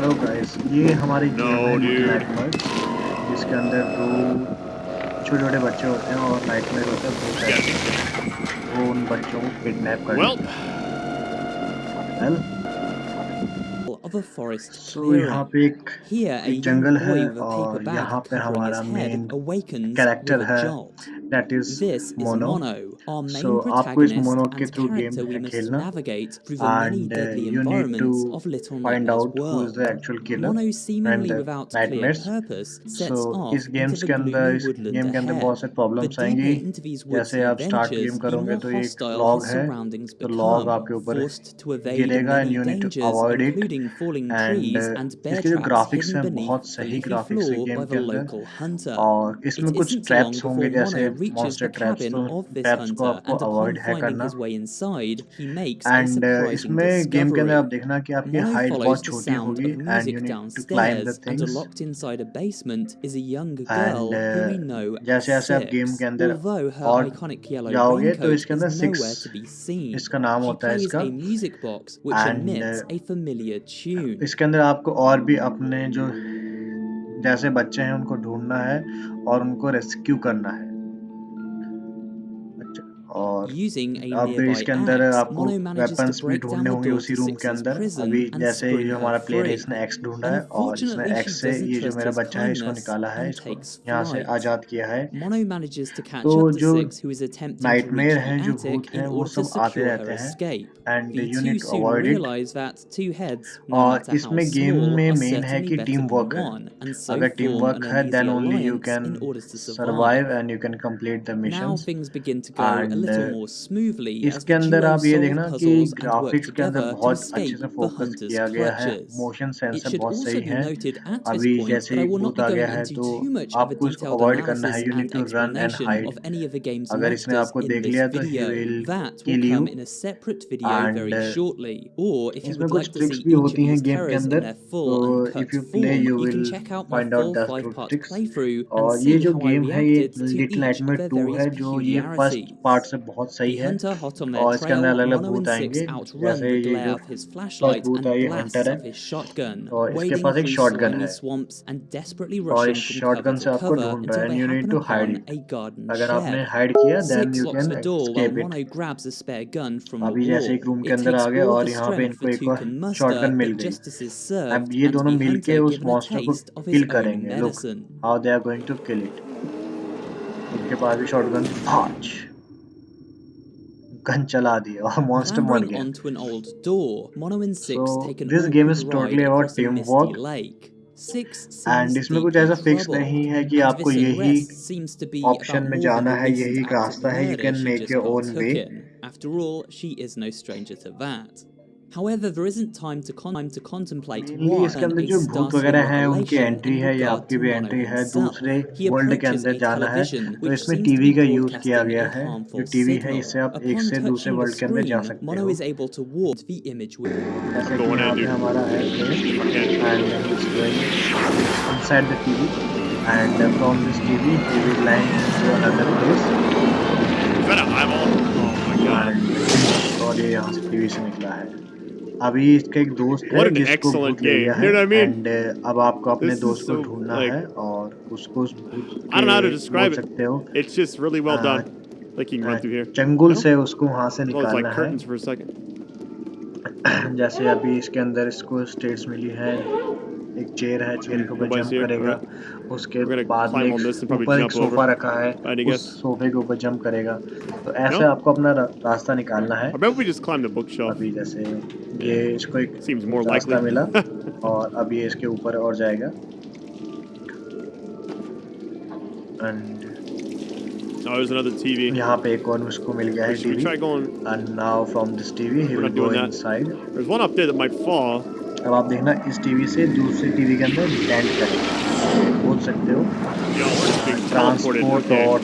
Hello guys ये हमारी no, जिसके अंदर दो छोटे छोटे बच्चे होते हैं और नाइट मेयर होता है वो उन बच्चों को किडनैप कर well. Of a forest so यहाँ पे एक, एक जंगल है और यहाँ पे हमारा मेन कैरेक्टर है दैट इज मोनो So आपको इस मोनोड के थ्रू गेम खेलना and uh, you need to find out who is the actual killer and the. So इस गेम्स के अंदर इस गेम के अंदर बहुत से प्रॉब्लम्स आएँगी जैसे आप स्टार्ट गेम करोगे तो एक लॉग है तो लॉग आपके ऊपर गिरेगा and you need to avoid it and इसके जो ग्राफिक्स हैं बहुत सही ग्राफिक्स है गेम के अंदर और इसमें कुछ ट्रैप्स होंगे जैसे मॉन्स्टर ट्रैप्स को आपको अवॉइड है करना। एंड uh, इसमें गेम के अंदर आप देखना कि आपकी हाइट बहुत छोटी होगी and you need to climb the things locked inside a basement is a young girl who we know जैसे जैसे आप गेम के अंदर और जाओगे तो इसके अंदर सिक्स इसका नाम होता है इसका। Music box which emits a familiar tune इसके अंदर आपको और भी अपने जो जैसे बच्चे हैं उनको ढूंढना है और उनको रेस्क्यू करना है। और अब इसके अंदर आपको वेपन्स भी ढूँढने होंगे उसी रूम के अंदर। अभी जैसे ये हमारा प्लेयर है इसने एक्स ढूंढा है और इसने एक्स से ये जो मेरा बच्चा है इसको निकाला है इसको यहाँ से आज़ाद किया है। तो जो नाइटमेयर है जो भूत हैं वो सब आते रहते हैं एंड यूनिट अवॉइडेड और इसमें गेम में मेन है कि टीम वर्क है। अगर टीम वर्क है then only you can survive and you can complete the mission and अंदर इसके अंदर आप ये देखना कि ग्राफिक्स के अंदर बहुत अच्छे से फोकस किया गया है। मोशन सेंसर बहुत सही है। अभी जैसे ही भूत आ गया है तो आपको इसको अवॉइड करना है you need to run and hide अगर इसने आपको देख लिया तो uh, इसमें कुछ ट्रिक्स भी होती हैं गेम के अंदर। तो और ये जो गेम है ये लिटिल नाइटमेयर 2 है जो ये फ़र्स्ट पार्ट से बहुत सही है। और इसके अंदर अलग अलग बूथ आएँगे जैसे ये जो फ़र्स्ट बूथ है। ये हंटर है और इसके पास एक शॉर्ट गन है। और इस शॉर्ट गन से आपको ढूंढ रहा है यू नीड टू हाइड अगर आपने हाइड किया then you can escape it अभी जैसे एक रूम के अंदर आ गए और यहाँ पे इनको एक और गन मिल गई। अब ये दोनों मिलके उस मॉन्स्टर को किल करेंगे। Look how they are going to kill it इनके पास भी शॉर्ट गन पाँच gun chala दिया aur monster mar gaya onto an old door Mono in 6 so, taken this game is totally about teamwork like and इसमें कुछ ऐसा fix नहीं है कि आपको यही ऑप्शन में जाना है यही रास्ता है you can make your own way After all, she is no stranger to that. However, there isn't time to con time to contemplate what इसके अंदर जो भूत वगैरह है उनकी एंट्री है या आपकी भी एंट्री है दूसरे वर्ल्ड के अंदर जाना है तो इसमें टीवी का यूज किया गया है जो टीवी है इससे आप एक से दूसरे वर्ल्ड के अंदर जा सकते हो जैसे कि यहाँ पे हमारा है inside the TV and from this TV we will land to another place. और ये यहाँ से टीवी से निकला है अभी इसका एक दोस्त है जिसको भूत ले गया है एंड uh, अब आपको अपने दोस्त को ढूंढना है और उसको उस भूत सकते हो। चंगुल से उसको वहाँ से निकालना है। जैसे अभी इसके अंदर इसको स्टेट्स मिली है। एक चेयर है चेयर के ऊपर जंप करेगा। उसके बाद में ऊपर एक सोफा रखा है उस सोफे के ऊपर जंप करेगा। तो ऐसे आपको अपना रास्ता निकालना है। अभी जैसे ये इसको एक रास्ता मिला और अब ये इसके ऊपर और जाएगा। And Oh, there's another TV. यहाँ पे एक और उसको मिल गया है TV. And now from this TV, he will go inside. There's one up there that might fall. तब आप देखना इस टीवी से दूसरे टीवी के अंदर डेंट करेंगे। बोल सकते हो। ट्रांसपोर्ट और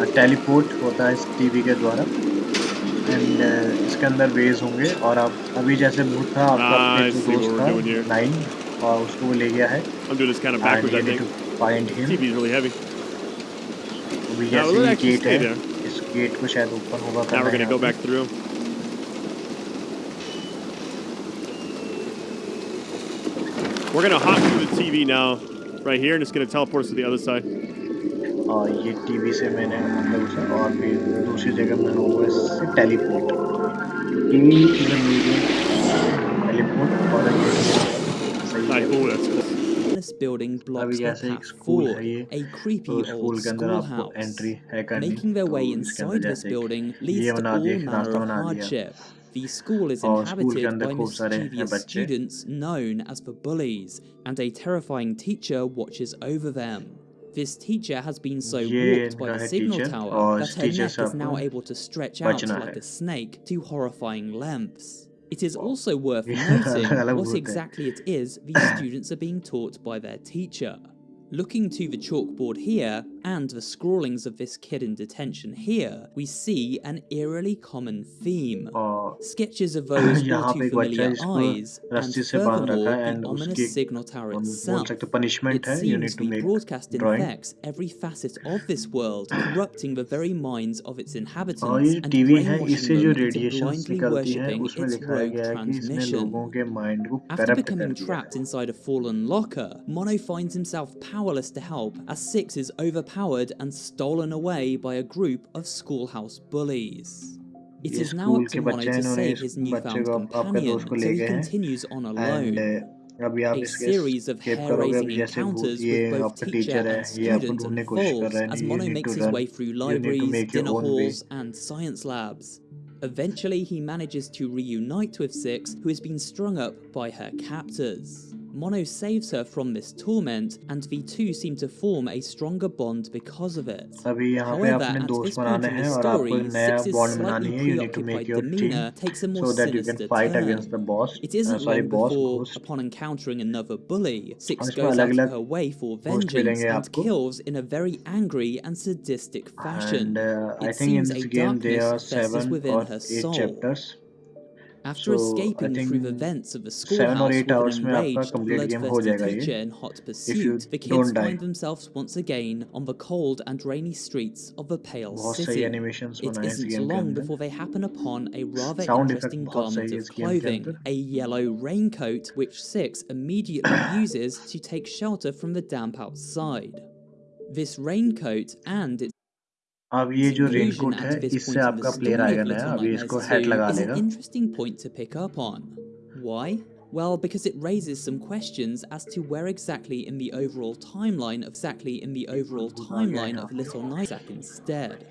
uh, टेलीपोर्ट होता है इस टीवी के द्वारा। एंड uh, इसके अंदर वेज होंगे। और आप अभी जैसे भूत था आपका दोस्त था नाइन और उसको ले गया है। अभी जैसे गेट है। इस गेट को शायद ओपन होगा We're gonna hop through the TV now, right here, and it's gonna teleport us to the other side. और ये टीवी से मैंने मतलब उसे और भी दूसरी जगह मैं हूँ इससे teleport TV is a medium teleport और सही Like, है oh, that's cool. building blocks the platform, a creepy old schoolhouse. Making their way inside this building leads to all manner of hardship. The school is inhabited by mischievous students known as the bullies, and a terrifying teacher watches over them. This teacher has been so warped by the signal tower that her neck is now able to stretch out like a snake to horrifying lengths. It is also worth noting what exactly it is these students are being taught by their teacher. Looking to the chalkboard here, and the scrawlings of this kid in detention here, we see an eerily common theme. Sketches of those not too familiar eyes, and furthermore an ominous signal signature itself. It seems to broadcast in effects every facet of this world, corrupting the very minds of its inhabitants and brainwashing them into blindly worshipping its rogue transmission. After becoming trapped inside a fallen locker, Mono finds himself powerless to help as Six is overpowered and stolen away by a group of schoolhouse bullies. It ये is now up school to के Mono बच्चे to इन्होंने save इस his बच्चे newfound को आपका companion, दोस्त को so ले he गए हैं continues on एंड alone. अभी आप A इसके series of escape करोगे hair-raising अभी जैसे भूत encounters ये with both आपका teacher टीचर है and ये आपको student ढूंढने की कोशिश कर unfolds रहा है as you Mono need makes to his run way through you need to libraries, make your dinner own way halls, and science labs. Eventually, he manages to reunite with Six, who has been strung up by her captors. Mono saves her from this torment, and the two seem to form a stronger bond because of it. However, at this point in the story, Six's slightly preoccupied demeanor takes a more so sinister turn. It isn't uh, sorry, long before, upon encountering another bully, Six goes out of her way for vengeance and kills in a very angry and sadistic fashion. And, uh, it seems a darkness festers within her soul. Chapters. After so, escaping through the vents of the schoolhouse with an enraged, bloodthirsty teacher in hot pursuit, the kids find themselves once again on the cold and rainy streets of the Pale City. It isn't long before they happen upon a rather interesting garment of clothing, a yellow raincoat, which Six immediately uses to take shelter from the damp outside. This raincoat and its अब ये जो inclusion raincoat at है this इससे point in आपका the player story आएगा of नया Little अभी Nightmares इसको 2 हेड लगा is an देगा interesting point to pick up on. Why? Well, because it raises some questions as to where exactly in the overall timeline of exactly in the overall timeline of Little Nightmares instead.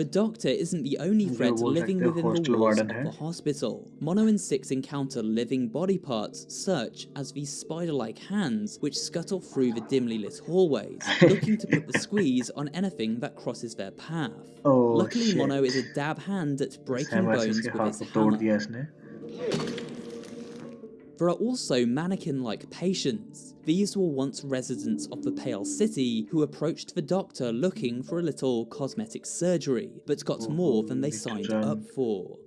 The doctor isn't the only threat living within the walls of the hospital. Mono and Six encounter living body parts, such as these spider-like hands, which scuttle through the dimly lit hallways, looking to put the squeeze on anything that crosses their path. Oh, Luckily, shit. Mono is a dab hand at breaking bones with his hammer. There are also mannequin-like patients. These were once residents of the Pale City who approached the doctor looking for a little cosmetic surgery, but got more than they signed up for.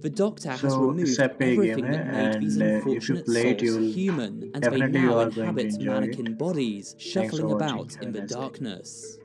The Doctor has so, removed everything that made and, these unfortunate uh, souls human, and they now inhabit mannequin it. bodies, shuffling about in the darkness.